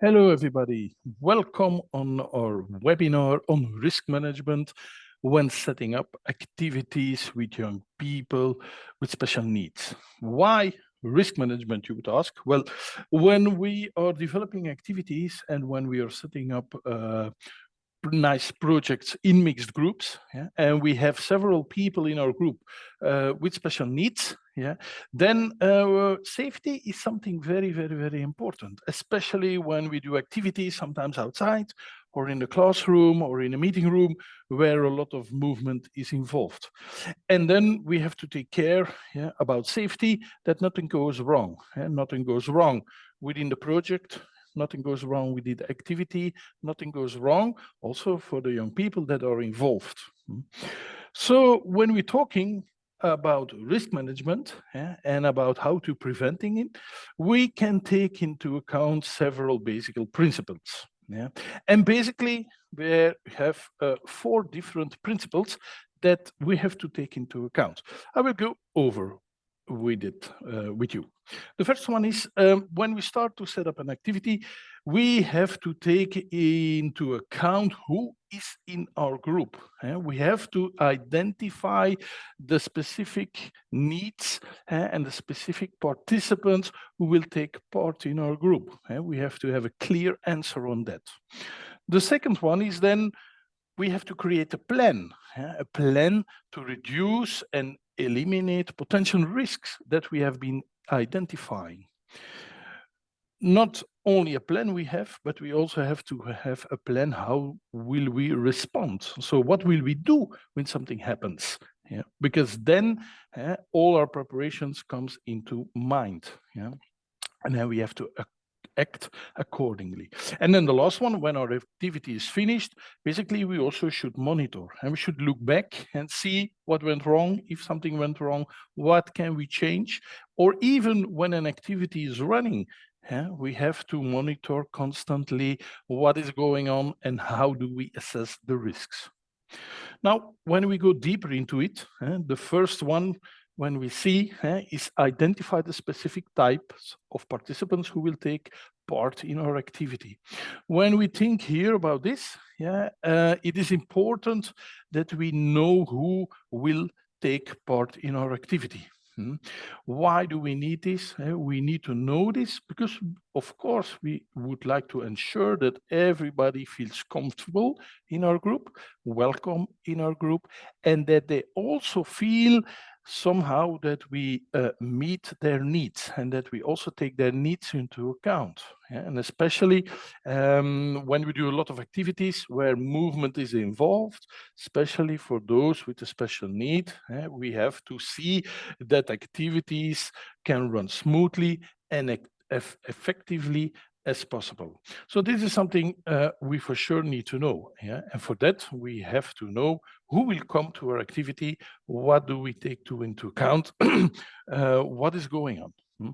Hello, everybody. Welcome on our webinar on risk management when setting up activities with young people with special needs. Why risk management, you would ask? Well, when we are developing activities and when we are setting up uh, nice projects in mixed groups yeah, and we have several people in our group uh, with special needs yeah then uh, safety is something very very very important especially when we do activities sometimes outside or in the classroom or in a meeting room where a lot of movement is involved and then we have to take care yeah, about safety that nothing goes wrong yeah? nothing goes wrong within the project nothing goes wrong with the activity, nothing goes wrong also for the young people that are involved. Hmm. So when we're talking about risk management yeah, and about how to preventing it, we can take into account several basic principles. Yeah, and basically we have uh, four different principles that we have to take into account. I will go over with it uh, with you. The first one is um, when we start to set up an activity, we have to take into account who is in our group. Uh, we have to identify the specific needs uh, and the specific participants who will take part in our group. we have to have a clear answer on that. The second one is then we have to create a plan, a plan to reduce and eliminate potential risks that we have been identifying. Not only a plan we have, but we also have to have a plan how will we respond. So what will we do when something happens? Yeah, because then uh, all our preparations comes into mind. Yeah, and then we have to act accordingly. And then the last one, when our activity is finished, basically we also should monitor and we should look back and see what went wrong, if something went wrong, what can we change, or even when an activity is running, yeah, we have to monitor constantly what is going on and how do we assess the risks. Now, when we go deeper into it, eh, the first one when we see eh, is identify the specific types of participants who will take part in our activity. When we think here about this, yeah, uh, it is important that we know who will take part in our activity. Hmm. Why do we need this? Uh, we need to know this because, of course, we would like to ensure that everybody feels comfortable in our group, welcome in our group, and that they also feel somehow that we uh, meet their needs and that we also take their needs into account. Yeah? And especially um, when we do a lot of activities where movement is involved, especially for those with a special need, yeah, we have to see that activities can run smoothly and eff effectively as possible. So this is something uh, we for sure need to know. Yeah? And for that, we have to know who will come to our activity, what do we take to into account, uh, what is going on. Hmm?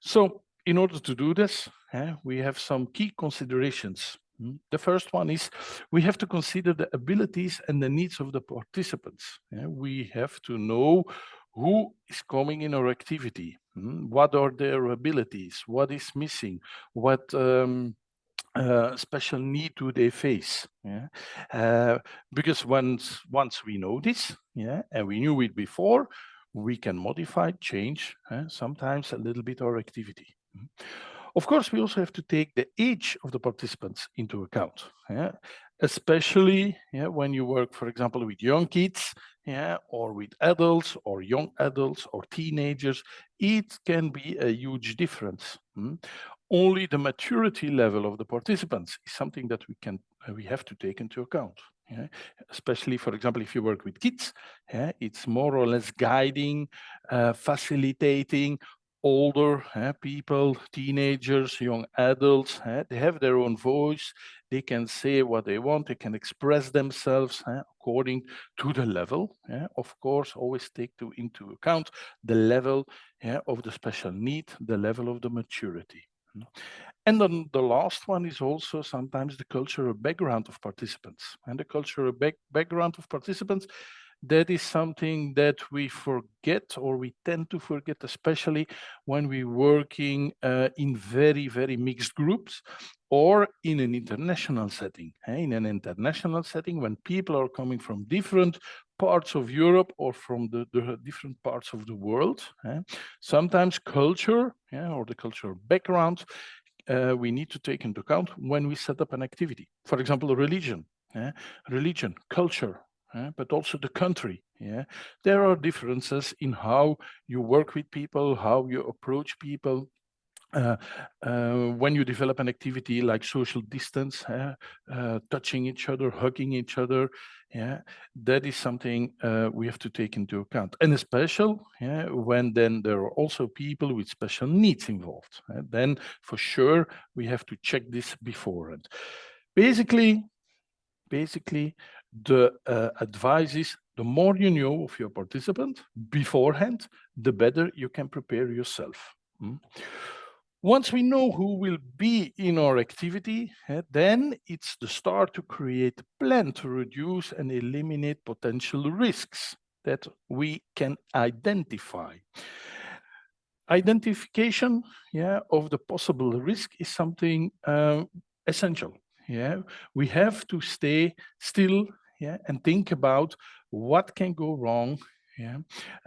So in order to do this, uh, we have some key considerations. Hmm? The first one is we have to consider the abilities and the needs of the participants. Yeah? We have to know who is coming in our activity, hmm? what are their abilities, what is missing, what um, uh, special need do they face? Yeah, uh, because once once we know this, yeah, and we knew it before, we can modify, change, uh, sometimes a little bit our activity. Hmm? Of course, we also have to take the age of the participants into account. Yeah? Especially yeah, when you work, for example, with young kids, yeah, or with adults or young adults or teenagers, it can be a huge difference. Hmm? Only the maturity level of the participants is something that we can uh, we have to take into account. Yeah? Especially, for example, if you work with kids, yeah, it's more or less guiding, uh, facilitating, older uh, people, teenagers, young adults, uh, they have their own voice, they can say what they want, they can express themselves uh, according to the level. Of course, always take to, into account the level of the special need, the level of the maturity. And then the last one is also sometimes the cultural background of participants. And the cultural back background of participants that is something that we forget or we tend to forget, especially when we're working uh, in very, very mixed groups or in an international setting. In an international setting, when people are coming from different parts of Europe or from the, the different parts of the world, sometimes culture or the cultural background uh, we need to take into account when we set up an activity. For example, religion, religion, culture, but also the country. Yeah, there are differences in how you work with people, how you approach people, uh, uh, when you develop an activity like social distance, uh, touching each other, hugging each other, yeah, that is something uh, we have to take into account. And especially yeah, when then there are also people with special needs involved. Uh, then for sure, we have to check this beforehand. Basically, basically, the uh, advice is the more you know of your participant beforehand, the better you can prepare yourself. Hmm? Once we know who will be in our activity, uh, then it's the start to create a plan to reduce and eliminate potential risks that we can identify. Identification yeah, of the possible risk is something uh, essential. Yeah, we have to stay still yeah, and think about what can go wrong, yeah,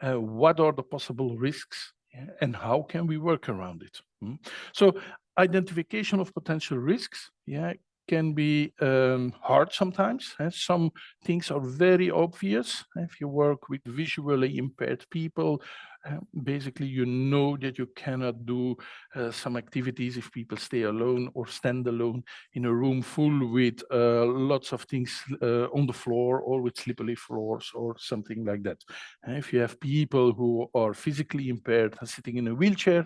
uh, what are the possible risks, yeah, and how can we work around it. Hmm? So identification of potential risks, yeah, can be um, hard sometimes. Eh? Some things are very obvious. If you work with visually impaired people, uh, basically you know that you cannot do uh, some activities if people stay alone or stand alone in a room full with uh, lots of things uh, on the floor or with slippery floors or something like that. if you have people who are physically impaired and sitting in a wheelchair,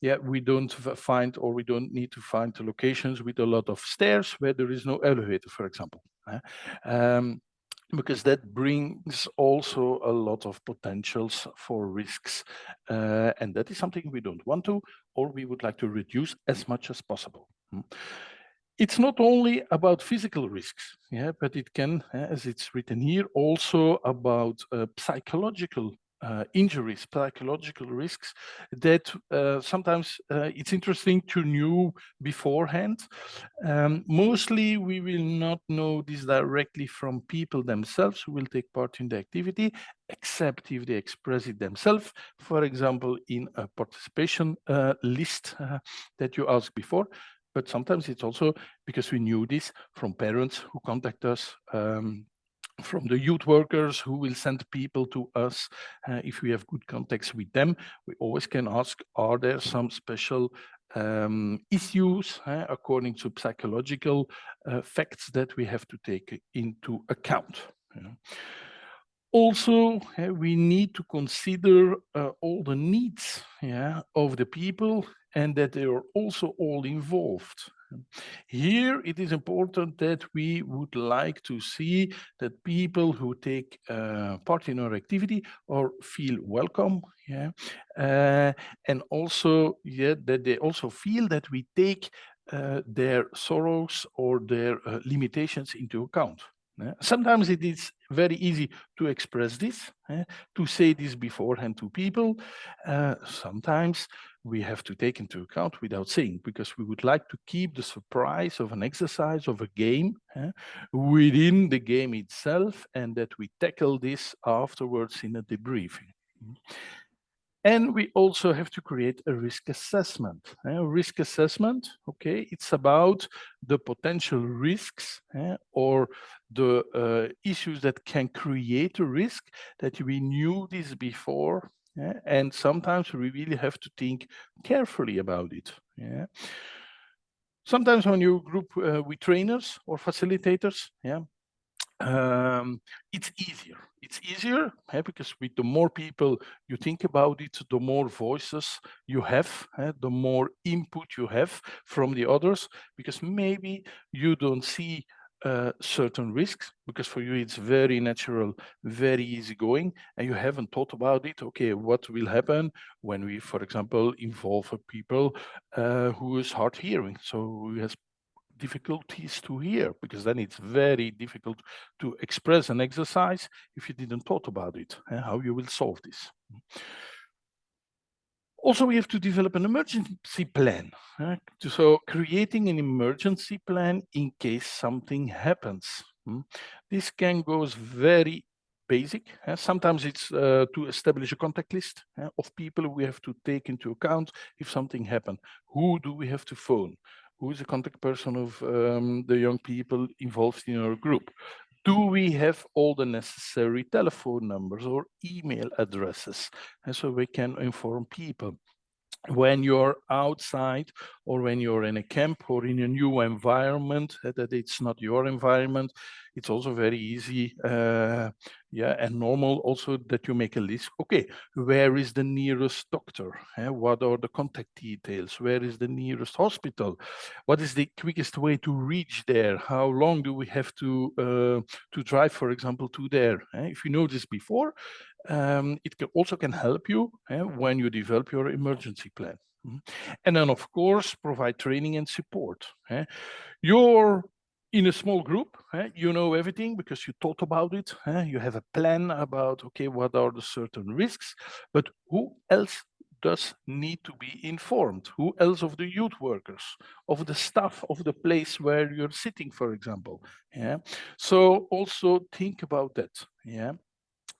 yeah, we don't find or we don't need to find the locations with a lot of stairs where there is no elevator, for example. Um, because that brings also a lot of potentials for risks. Uh, and that is something we don't want to, or we would like to reduce as much as possible. Hmm. It's not only about physical risks, yeah, but it can, as it's written here, also about uh, psychological uh, injuries, psychological risks that uh, sometimes uh, it's interesting to know beforehand. Um, mostly we will not know this directly from people themselves who will take part in the activity, except if they express it themselves, for example, in a participation uh, list uh, that you asked before. But sometimes it's also because we knew this from parents who contact us um, from the youth workers who will send people to us uh, if we have good contacts with them. We always can ask are there some special um, issues uh, according to psychological uh, facts that we have to take into account? Know. also uh, we need to consider uh, all the needs yeah, of the people and that they are also all involved here, it is important that we would like to see that people who take uh, part in our activity or feel welcome, yeah, uh, and also yeah, that they also feel that we take uh, their sorrows or their uh, limitations into account. Yeah. Sometimes it is very easy to express this, eh, to say this beforehand to people. Uh, sometimes we have to take into account without saying, because we would like to keep the surprise of an exercise, of a game, eh, within the game itself, and that we tackle this afterwards in a debriefing. And we also have to create a risk assessment. A risk assessment, okay, it's about the potential risks eh, or the uh, issues that can create a risk that we knew this before. Yeah? And sometimes we really have to think carefully about it. Yeah. Sometimes when you group uh, with trainers or facilitators, yeah, um, it's easier. It's easier eh, because with the more people you think about it, the more voices you have, the more input you have from the others, because maybe you don't see uh, certain risks because for you it's very natural, very easy going, and you haven't thought about it. Okay, what will happen when we, for example, involve people uh, who is hard hearing, so who has difficulties to hear because then it's very difficult to express an exercise if you didn't thought about it and how you will solve this. Also, we have to develop an emergency plan. Uh, so creating an emergency plan in case something happens. Hmm? This can goes very basic. Uh, sometimes it's uh, to establish a contact list uh, of people we have to take into account if something happened. Who do we have to phone? Who is the contact person of um, the young people involved in our group? Do we have all the necessary telephone numbers or email addresses? And so we can inform people when you're outside or when you're in a camp or in a new environment uh, that it's not your environment it's also very easy uh, yeah and normal also that you make a list. Okay where is the nearest doctor? Uh, what are the contact details? Where is the nearest hospital? What is the quickest way to reach there? How long do we have to uh, to drive for example to there? Eh? if you know this before um, it can also can help you eh, when you develop your emergency plan. Mm-hmm. And then, of course, provide training and support. Eh. You're in a small group, eh, you know everything because you thought about it. Eh? You have a plan about, okay, what are the certain risks, but who else does need to be informed? Who else of the youth workers, of the staff of the place where you're sitting, for example? Yeah. So also think about that. Yeah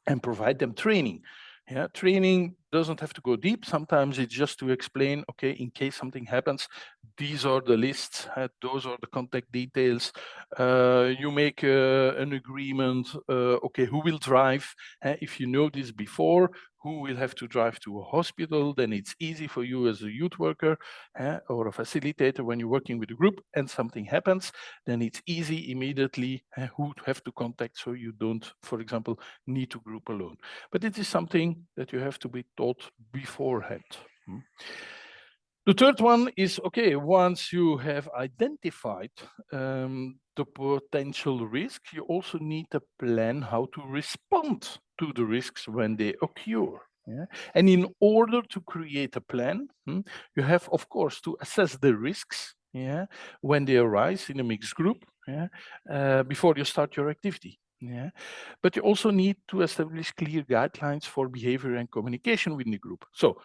and provide them training. Yeah, training doesn't have to go deep. Sometimes it's just to explain, okay, in case something happens, these are the lists, uh, those are the contact details. Uh, you make uh, an agreement, uh, okay, who will drive? if you know this before, who will have to drive to a hospital, then it's easy for you as a youth worker uh, or a facilitator when you're working with a group and something happens, then it's easy immediately uh, who to have to contact so you don't, for example, need to group alone. But it is something that you have to be taught beforehand. Hmm. The third one is, okay, once you have identified um, the potential risk, you also need a plan how to respond to the risks when they occur. Yeah? And in order to create a plan, hmm, you have, of course, to assess the risks yeah, when they arise in a mixed group yeah, uh, before you start your activity. Yeah, but you also need to establish clear guidelines for behavior and communication within the group. So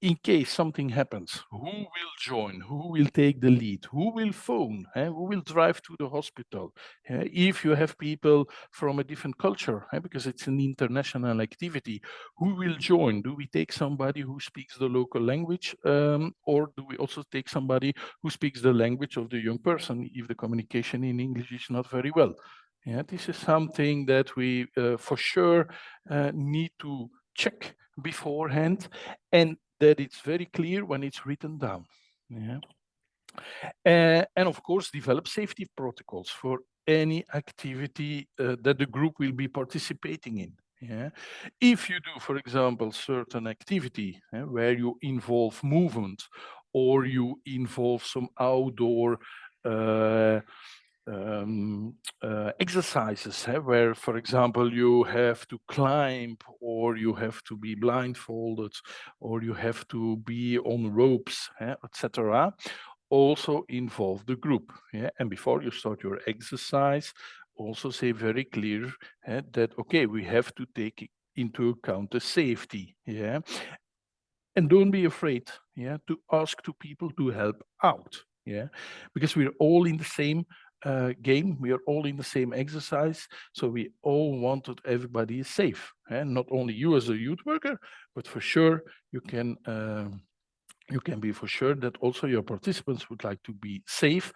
in case something happens, who will join? Who will take the lead? Who will phone? Who will drive to the hospital? if you have people from a different culture, because it's an international activity, who will join? Do we take somebody who speaks the local language um, or do we also take somebody who speaks the language of the young person if the communication in English is not very well? Yeah, this is something that we uh, for sure uh, need to check beforehand and that it's very clear when it's written down. Yeah. Uh, and of course, develop safety protocols for any activity uh, that the group will be participating in. Yeah. If you do, for example, certain activity uh, where you involve movement or you involve some outdoor uh, um, uh, exercises eh, where, for example, you have to climb or you have to be blindfolded or you have to be on ropes, eh, etc. Also involve the group. Yeah? And before you start your exercise, also say very clear eh, that, okay, we have to take into account the safety. Yeah. And don't be afraid yeah, to ask to people to help out. Yeah, because we're all in the same uh, game. We are all in the same exercise. So we all want that everybody is safe. And not only you as a youth worker, but for sure you can um, you can be for sure that also your participants would like to be safe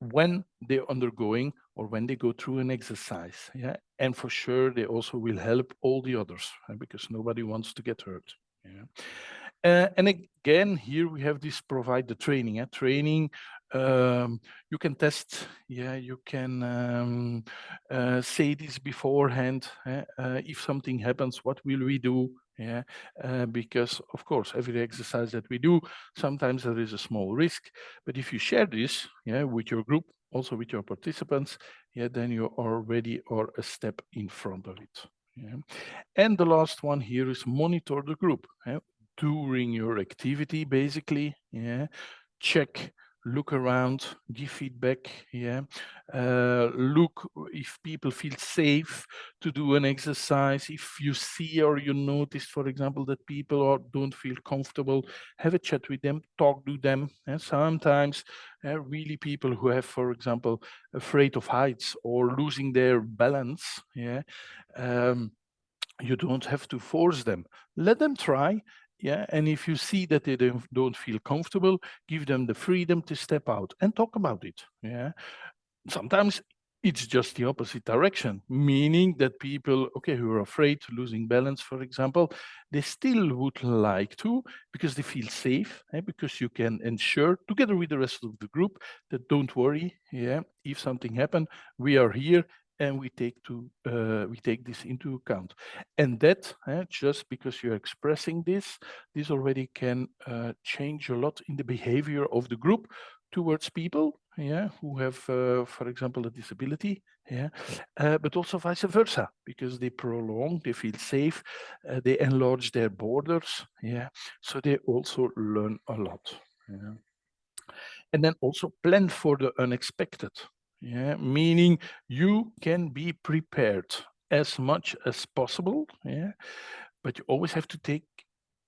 when they're undergoing or when they go through an exercise. Yeah. And for sure they also will help all the others right? because nobody wants to get hurt. Yeah. Uh, and again, here we have this provide the training. Eh? Training um, you can test, yeah, you can um, uh, say this beforehand. Eh? Uh, if something happens, what will we do? Yeah, uh, because of course, every exercise that we do, sometimes there is a small risk. But if you share this, yeah, with your group, also with your participants, yeah, then you already are a step in front of it. Yeah. And the last one here is monitor the group yeah, during your activity, basically. Yeah, check look around, give feedback, yeah. Uh, look if people feel safe to do an exercise. If you see or you notice, for example, that people are, don't feel comfortable, have a chat with them, talk to them. And sometimes uh, really people who have, for example, afraid of heights or losing their balance, yeah, um, you don't have to force them. Let them try yeah and if you see that they don't, feel comfortable give them the freedom to step out and talk about it yeah? Sometimes it's just the opposite direction meaning that people okay who are afraid losing balance for example they still would like to because they feel safe eh, because you can ensure together with the rest of the group that don't worry yeah if something happen we are here and we take to uh, we take this into account. And that uh, just because you're expressing this this already can uh, change a lot in the behavior of the group towards people yeah who have uh, for example a disability yeah uh, but also vice versa because they prolong they feel safe uh, they enlarge their borders yeah. So they also learn a lot yeah. And then also plan for the unexpected yeah, meaning you can be prepared as much as possible, yeah, but you always have to take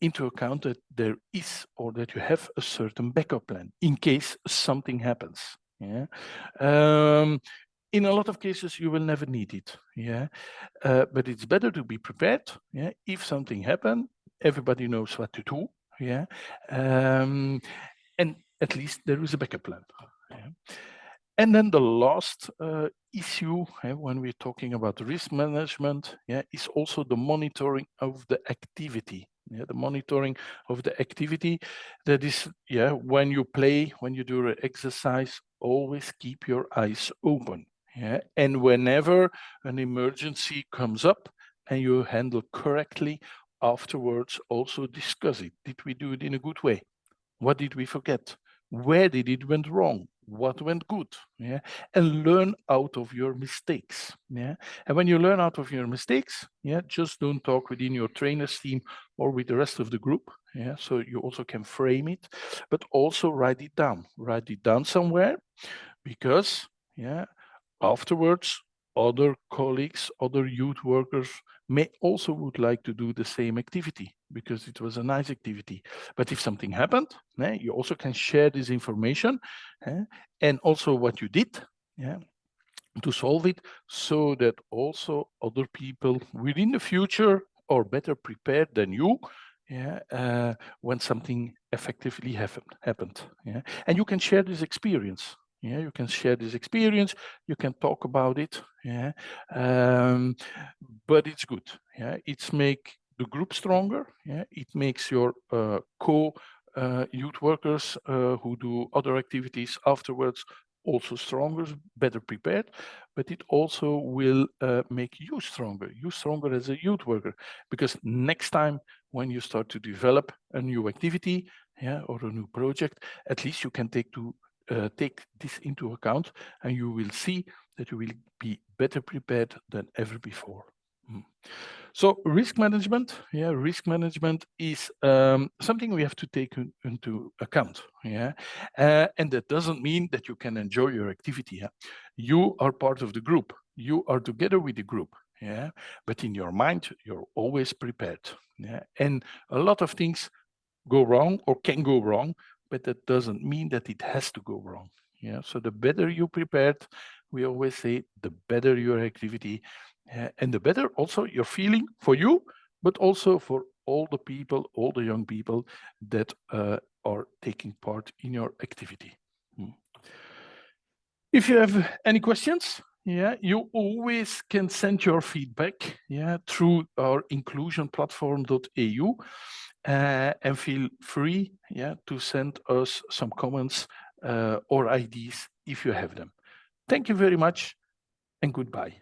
into account that there is or that you have a certain backup plan in case something happens. Yeah. Um, in a lot of cases, you will never need it. Yeah. Uh, but it's better to be prepared. Yeah. If something happens, everybody knows what to do. Yeah. Um, and at least there is a backup plan. Yeah. And then the last uh, issue eh, when we're talking about risk management yeah, is also the monitoring of the activity. Yeah, the monitoring of the activity that is, yeah, when you play, when you do an exercise, always keep your eyes open. Yeah, and whenever an emergency comes up and you handle correctly, afterwards also discuss it. Did we do it in a good way? What did we forget? Where did it went wrong? What went good yeah and learn out of your mistakes yeah. And when you learn out of your mistakes yeah just don't talk within your trainers team or with the rest of the group yeah so you also can frame it but also write it down. Write it down somewhere because yeah afterwards other colleagues other youth workers may also would like to do the same activity because it was a nice activity. But if something happened, eh, you also can share this information eh, and also what you did yeah, to solve it so that also other people within the future are better prepared than you yeah, uh, when something effectively happened. happened yeah? And you can share this experience. Yeah, you can share this experience, you can talk about it, yeah, um, but it's good. Yeah, it's make the group stronger. Yeah, it makes your uh, co uh, youth workers uh, who do other activities afterwards also stronger, better prepared, but it also will uh, make you stronger, you stronger as a youth worker, because next time when you start to develop a new activity, yeah, or a new project, at least you can take to uh, take this into account and you will see that you will be better prepared than ever before. Mm. So risk management, yeah, risk management is um, something we have to take in, into account, yeah, uh, and that doesn't mean that you can enjoy your activity. Yeah? You are part of the group. You are together with the group, yeah, but in your mind you're always prepared, yeah, and a lot of things go wrong or can go wrong, but that doesn't mean that it has to go wrong. Yeah, so the better you prepared, we always say, the better your activity, uh, and the better also your feeling for you, but also for all the people, all the young people that uh, are taking part in your activity. Hmm. If you have any questions, yeah, you always can send your feedback yeah, through our inclusionplatform.eu uh, and feel free yeah, to send us some comments uh, or ideas if you have them. Thank you very much and goodbye.